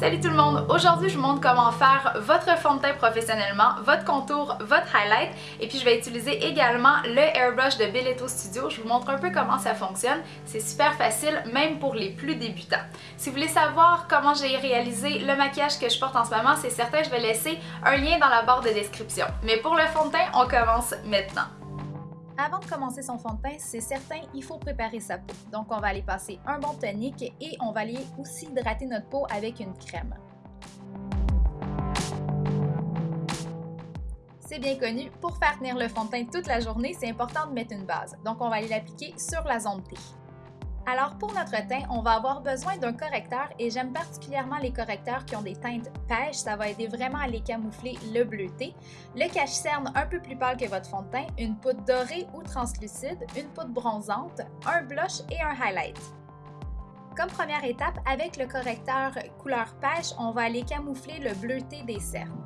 Salut tout le monde! Aujourd'hui, je vous montre comment faire votre fond de teint professionnellement, votre contour, votre highlight et puis je vais utiliser également le airbrush de Belletto Studio. Je vous montre un peu comment ça fonctionne. C'est super facile, même pour les plus débutants. Si vous voulez savoir comment j'ai réalisé le maquillage que je porte en ce moment, c'est certain, je vais laisser un lien dans la barre de description. Mais pour le fond de teint, on commence maintenant. Avant de commencer son fond de teint, c'est certain, il faut préparer sa peau. Donc, on va aller passer un bon tonique et on va aller aussi hydrater notre peau avec une crème. C'est bien connu, pour faire tenir le fond de teint toute la journée, c'est important de mettre une base. Donc, on va aller l'appliquer sur la zone T. Alors pour notre teint, on va avoir besoin d'un correcteur et j'aime particulièrement les correcteurs qui ont des teintes pêche, ça va aider vraiment à les camoufler le bleuté. Le cache-cerne un peu plus pâle que votre fond de teint, une poudre dorée ou translucide, une poudre bronzante, un blush et un highlight. Comme première étape, avec le correcteur couleur pêche, on va aller camoufler le bleuté des cernes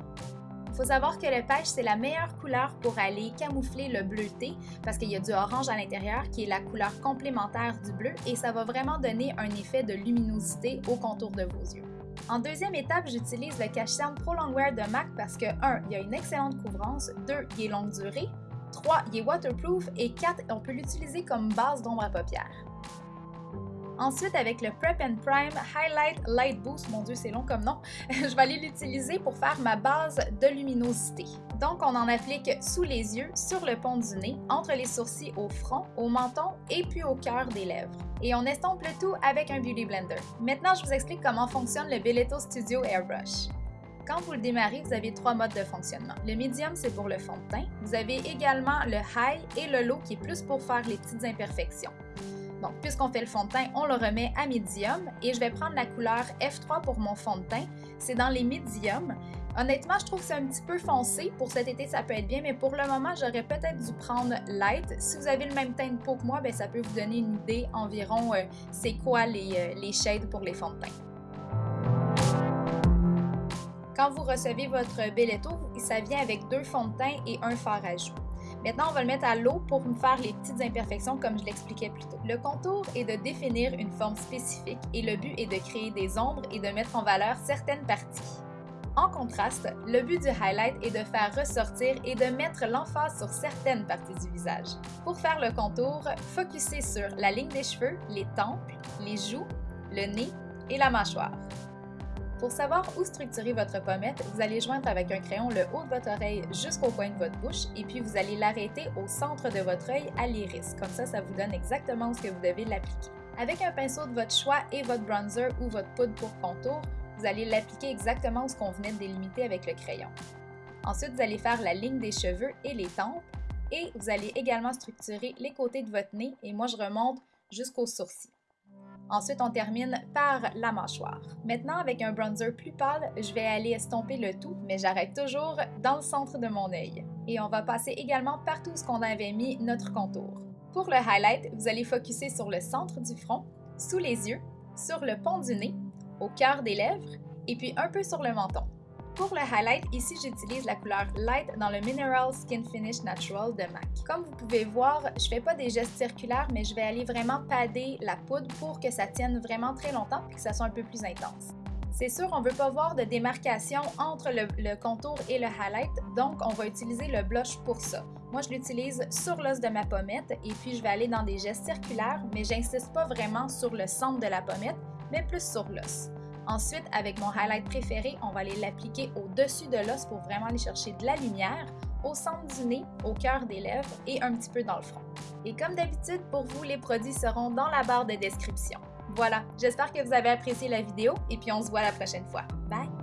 faut savoir que le pêche, c'est la meilleure couleur pour aller camoufler le bleuté parce qu'il y a du orange à l'intérieur qui est la couleur complémentaire du bleu et ça va vraiment donner un effet de luminosité au contour de vos yeux. En deuxième étape, j'utilise le cache-cerne Pro Longwear de MAC parce que 1. Il y a une excellente couvrance, 2. Il est longue durée, 3. Il est waterproof et 4. On peut l'utiliser comme base d'ombre à paupières. Ensuite, avec le Prep and Prime Highlight Light Boost, mon dieu, c'est long comme nom, je vais aller l'utiliser pour faire ma base de luminosité. Donc, on en applique sous les yeux, sur le pont du nez, entre les sourcils au front, au menton et puis au cœur des lèvres. Et on estompe le tout avec un Beauty Blender. Maintenant, je vous explique comment fonctionne le Belletto Studio Airbrush. Quand vous le démarrez, vous avez trois modes de fonctionnement. Le medium, c'est pour le fond de teint. Vous avez également le high et le low qui est plus pour faire les petites imperfections. Donc, puisqu'on fait le fond de teint, on le remet à médium et je vais prendre la couleur F3 pour mon fond de teint. C'est dans les médiums. Honnêtement, je trouve que c'est un petit peu foncé. Pour cet été, ça peut être bien, mais pour le moment, j'aurais peut-être dû prendre light. Si vous avez le même teint de peau que moi, bien, ça peut vous donner une idée environ euh, c'est quoi les, euh, les shades pour les fonds de teint. Quand vous recevez votre Belletto, ça vient avec deux fonds de teint et un fard à joues. Maintenant, on va le mettre à l'eau pour faire les petites imperfections comme je l'expliquais plus tôt. Le contour est de définir une forme spécifique et le but est de créer des ombres et de mettre en valeur certaines parties. En contraste, le but du highlight est de faire ressortir et de mettre l'emphase sur certaines parties du visage. Pour faire le contour, focussez sur la ligne des cheveux, les tempes, les joues, le nez et la mâchoire. Pour savoir où structurer votre pommette, vous allez joindre avec un crayon le haut de votre oreille jusqu'au coin de votre bouche et puis vous allez l'arrêter au centre de votre œil à l'iris. Comme ça, ça vous donne exactement ce que vous devez l'appliquer. Avec un pinceau de votre choix et votre bronzer ou votre poudre pour contour, vous allez l'appliquer exactement ce qu'on venait de délimiter avec le crayon. Ensuite, vous allez faire la ligne des cheveux et les tempes et vous allez également structurer les côtés de votre nez et moi je remonte jusqu'aux sourcils. Ensuite, on termine par la mâchoire. Maintenant, avec un bronzer plus pâle, je vais aller estomper le tout, mais j'arrête toujours dans le centre de mon œil. Et on va passer également partout ce qu'on avait mis notre contour. Pour le highlight, vous allez focuser sur le centre du front, sous les yeux, sur le pont du nez, au cœur des lèvres et puis un peu sur le menton. Pour le highlight, ici j'utilise la couleur Light dans le Mineral Skin Finish Natural de MAC. Comme vous pouvez voir, je fais pas des gestes circulaires, mais je vais aller vraiment padder la poudre pour que ça tienne vraiment très longtemps et que ça soit un peu plus intense. C'est sûr, on ne veut pas voir de démarcation entre le, le, contour et le highlight, donc on va utiliser le blush pour ça. Moi, je l'utilise sur l'os de ma pommette et puis je vais aller dans des gestes circulaires, mais j'insiste pas vraiment sur le centre de la pommette, mais plus sur l'os. Ensuite, avec mon highlight préféré, on va aller l'appliquer au-dessus de l'os pour vraiment aller chercher de la lumière au centre du nez, au cœur des lèvres et un petit peu dans le front. Et comme d'habitude, pour vous, les produits seront dans la barre de description. Voilà, j'espère que vous avez apprécié la vidéo et puis on se voit la prochaine fois. Bye!